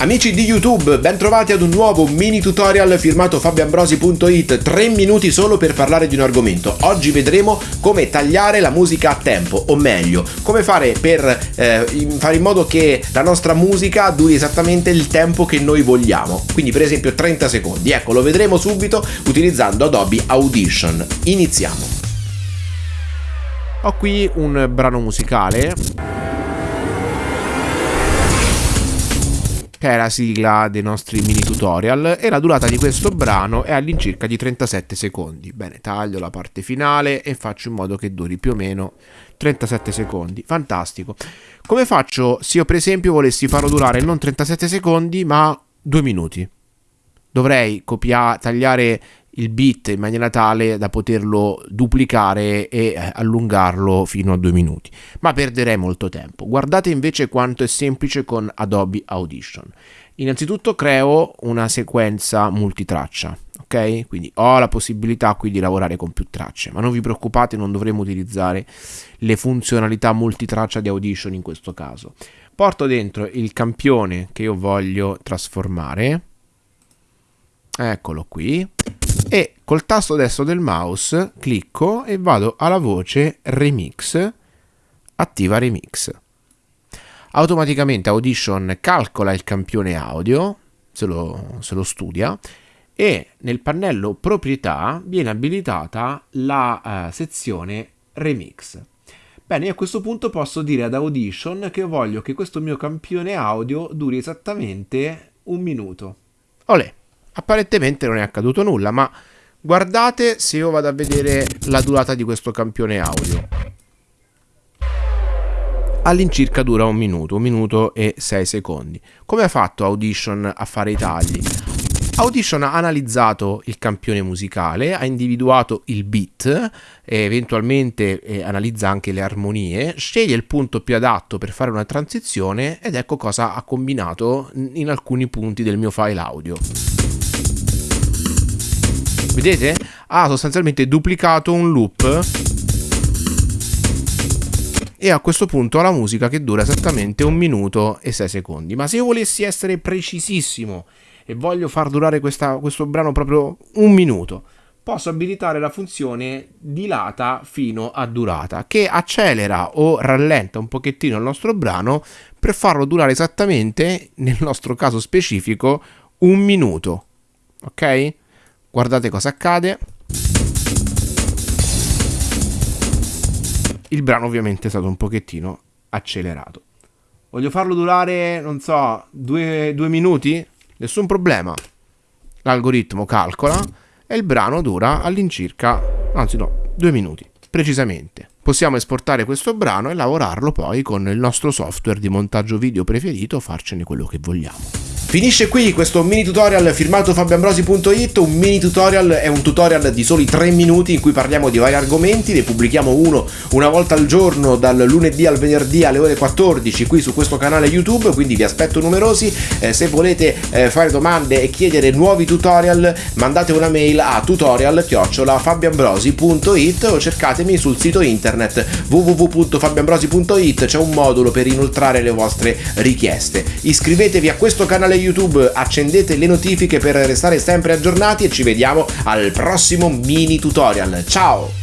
Amici di YouTube, ben trovati ad un nuovo mini tutorial firmato fabioambrosi.it 3 minuti solo per parlare di un argomento. Oggi vedremo come tagliare la musica a tempo, o meglio, come fare per eh, fare in modo che la nostra musica duri esattamente il tempo che noi vogliamo. Quindi per esempio 30 secondi. Ecco, lo vedremo subito utilizzando Adobe Audition. Iniziamo. Ho qui un brano musicale che è la sigla dei nostri mini tutorial e la durata di questo brano è all'incirca di 37 secondi. Bene, taglio la parte finale e faccio in modo che duri più o meno 37 secondi. Fantastico. Come faccio se io per esempio volessi farlo durare non 37 secondi ma 2 minuti? Dovrei copiare, tagliare il bit in maniera tale da poterlo duplicare e eh, allungarlo fino a due minuti, ma perderei molto tempo. Guardate invece quanto è semplice con Adobe Audition. Innanzitutto creo una sequenza multitraccia, ok? Quindi ho la possibilità qui di lavorare con più tracce, ma non vi preoccupate, non dovremo utilizzare le funzionalità multitraccia di Audition in questo caso. Porto dentro il campione che io voglio trasformare. Eccolo qui e col tasto destro del mouse clicco e vado alla voce remix, attiva remix. Automaticamente Audition calcola il campione audio, se lo, se lo studia, e nel pannello proprietà viene abilitata la uh, sezione remix. Bene, a questo punto posso dire ad Audition che voglio che questo mio campione audio duri esattamente un minuto. Olè! Apparentemente non è accaduto nulla, ma guardate se io vado a vedere la durata di questo campione audio. All'incirca dura un minuto, un minuto e sei secondi. Come ha fatto Audition a fare i tagli? Audition ha analizzato il campione musicale, ha individuato il beat, eventualmente eh, analizza anche le armonie, sceglie il punto più adatto per fare una transizione ed ecco cosa ha combinato in alcuni punti del mio file audio. Vedete? Ha sostanzialmente duplicato un loop e a questo punto ha la musica che dura esattamente un minuto e 6 secondi. Ma se io volessi essere precisissimo e voglio far durare questa, questo brano proprio un minuto, posso abilitare la funzione dilata fino a durata che accelera o rallenta un pochettino il nostro brano per farlo durare esattamente, nel nostro caso specifico, un minuto. Ok? Guardate cosa accade. Il brano ovviamente è stato un pochettino accelerato. Voglio farlo durare, non so, due, due minuti? Nessun problema. L'algoritmo calcola e il brano dura all'incirca, anzi no, due minuti, precisamente. Possiamo esportare questo brano e lavorarlo poi con il nostro software di montaggio video preferito, farcene quello che vogliamo. Finisce qui questo mini tutorial firmato fabioambrosi.it, un mini tutorial è un tutorial di soli 3 minuti in cui parliamo di vari argomenti, ne pubblichiamo uno una volta al giorno dal lunedì al venerdì alle ore 14 qui su questo canale YouTube, quindi vi aspetto numerosi, eh, se volete eh, fare domande e chiedere nuovi tutorial mandate una mail a tutorial-fabioambrosi.it o cercatemi sul sito internet www.fabioambrosi.it, c'è un modulo per inoltrare le vostre richieste. Iscrivetevi a questo canale YouTube, accendete le notifiche per restare sempre aggiornati e ci vediamo al prossimo mini tutorial. Ciao!